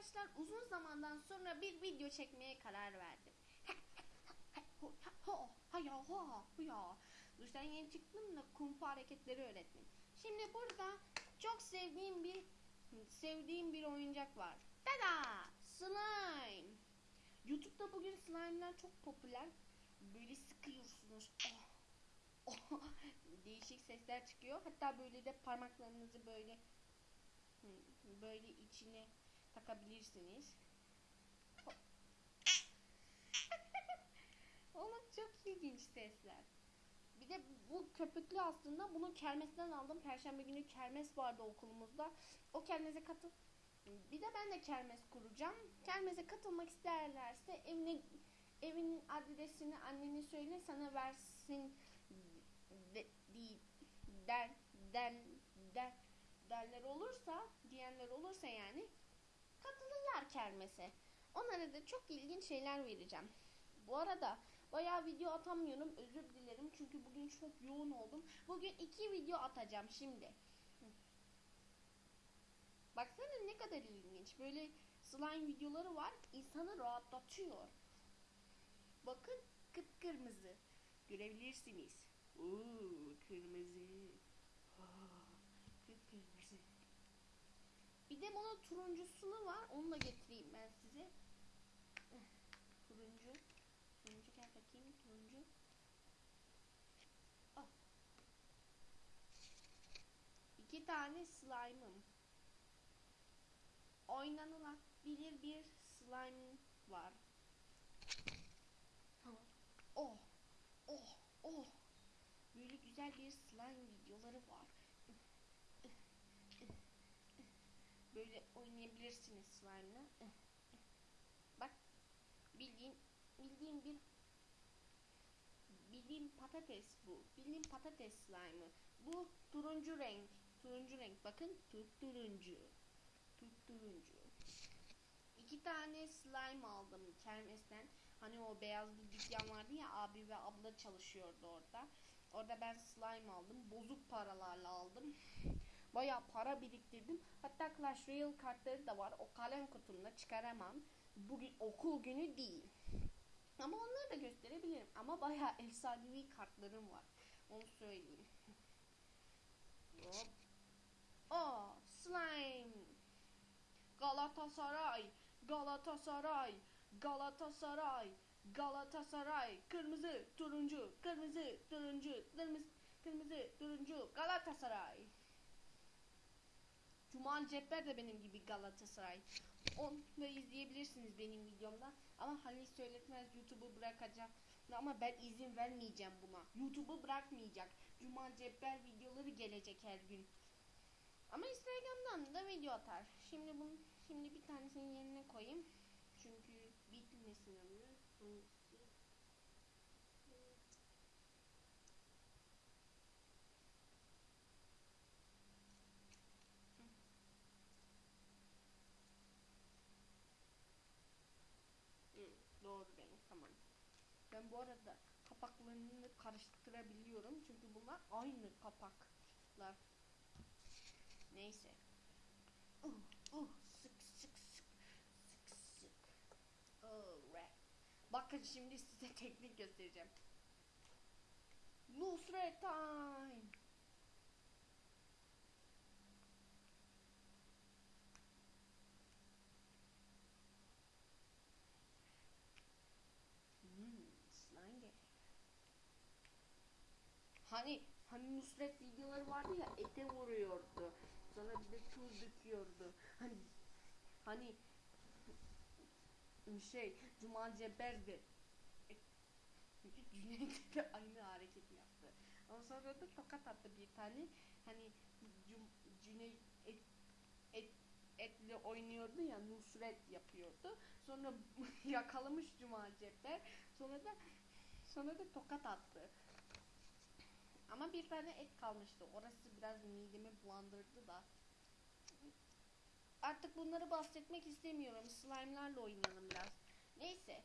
arkadaşlar uzun zamandan sonra bir video çekmeye karar verdim. Duştan yeni çıktım da kumpa hareketleri öğrettim. Şimdi burada çok sevdiğim bir sevdiğim bir oyuncak var. Tada! Slime. YouTube'da bugün slime'lar çok popüler. Böyle sıkıyorsunuz. Oh. Oh. Değişik sesler çıkıyor. Hatta böyle de parmaklarınızı böyle böyle içine takabilirsiniz. Oğlum çok ilginç sesler. Bir de bu köpüklü aslında bunu kermesten aldım. Perşembe günü kermes vardı okulumuzda. O kermese katıl. Bir de ben de kermes kuracağım. Kermese katılmak isterlerse evine evinin adresini annene söyle sana versin de, de, der, der, der, derler olursa diyenler olursa yani kermese. Onlara da çok ilginç şeyler vereceğim. Bu arada bayağı video atamıyorum. Özür dilerim. Çünkü bugün çok yoğun oldum. Bugün iki video atacağım şimdi. Baksana ne kadar ilginç. Böyle slime videoları var. İnsanı rahatlatıyor. Bakın kıpkırmızı. Görebilirsiniz. Oo, kırmızı. Oh, kıpkırmızı. Bir de bunun turuncusunu var. Onu da getireyim ben size. Turuncu. Turuncu gel bakayım. Turuncu. Ah. İki tane slime'ım. Oynanılabilir bir slime var. Oh. Oh. Oh. Böyle güzel bir slime videoları var. Böyle oynayabilirsiniz slime'la. Bak bildiğin bildiğin bir bildiğin patates bu. Bildiğin patates slime'ı. Bu turuncu renk. Turuncu renk. Bakın turuncu. Turuncu. İki tane slime aldım kermesten. Hani o beyaz bir dükkan vardı ya abi ve abla çalışıyordu orada. Orada ben slime aldım. Bozuk paralarla aldım. Bayağı para biriktirdim. Hatta Clash Royale kartları da var. O kalem kutumda çıkaramam. Bugün okul günü değil. Ama onları da gösterebilirim. Ama bayağı efsanevi kartlarım var. Onu söyleyeyim. Hop. Aa, slime. Galatasaray. Galatasaray. Galatasaray. Galatasaray. Kırmızı, turuncu, kırmızı, turuncu, kırmızı, kırmızı, turuncu, Galatasaray. Cumal Cepper de benim gibi Galatasaray. Onu da izleyebilirsiniz benim videomda. Ama Halil Söyletmez YouTube'u bırakacak. Ama ben izin vermeyeceğim buna. YouTube'u bırakmayacak. Cumal Cepper videoları gelecek her gün. Ama Instagram'dan da video atar. Şimdi bunu şimdi bir tanesini yerine koyayım. Çünkü bitmesin ömrü. Doğru renk tamam. Ben bu arada kapaklarını karıştırabiliyorum. Çünkü bunlar aynı kapaklar. Neyse. Uh, uh, sık sık sık sık sık. Alright. Bakın şimdi size teknik göstereceğim. Nusret time. Hmm, slime Hani hani Nusret videoları vardı ya ete vuruyordu. Sonra bir de tuz döküyordu. Hani hani şey Cumal Ceber'di. Cüneyt de aynı hareket yaptı. Ondan sonra da tokat attı bir tane. Hani Cüneyt et, et, etle oynuyordu ya Nusret yapıyordu. Sonra yakalamış Cumal Ceber. Sonra da sonra da tokat attı. Ama bir tane et kalmıştı. Orası biraz midemi bulandırdı da. Artık bunları bahsetmek istemiyorum. Slime'larla oynayalım biraz. Neyse.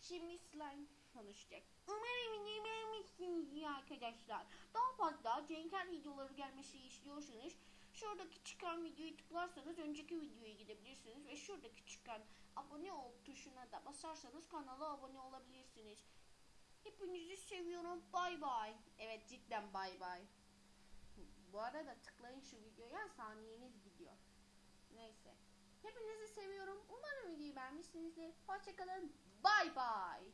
Şimdi slime konuşacak. Umarım beğenmişsiniz ya arkadaşlar. Daha fazla Cenker videoları gelmesi istiyorsanız Şuradaki çıkan videoyu tıklarsanız önceki videoya gidebilirsiniz ve şuradaki çıkan abone ol tuşuna da basarsanız kanala abone olabilirsiniz. Hepinizi seviyorum. Bay bay. Evet cidden bay bay. Bu arada tıklayın şu videoya saniyeniz gidiyor. Neyse. Hepinizi seviyorum. Umarım videoyu beğenmişsinizdir. Hoşçakalın. Bay bay.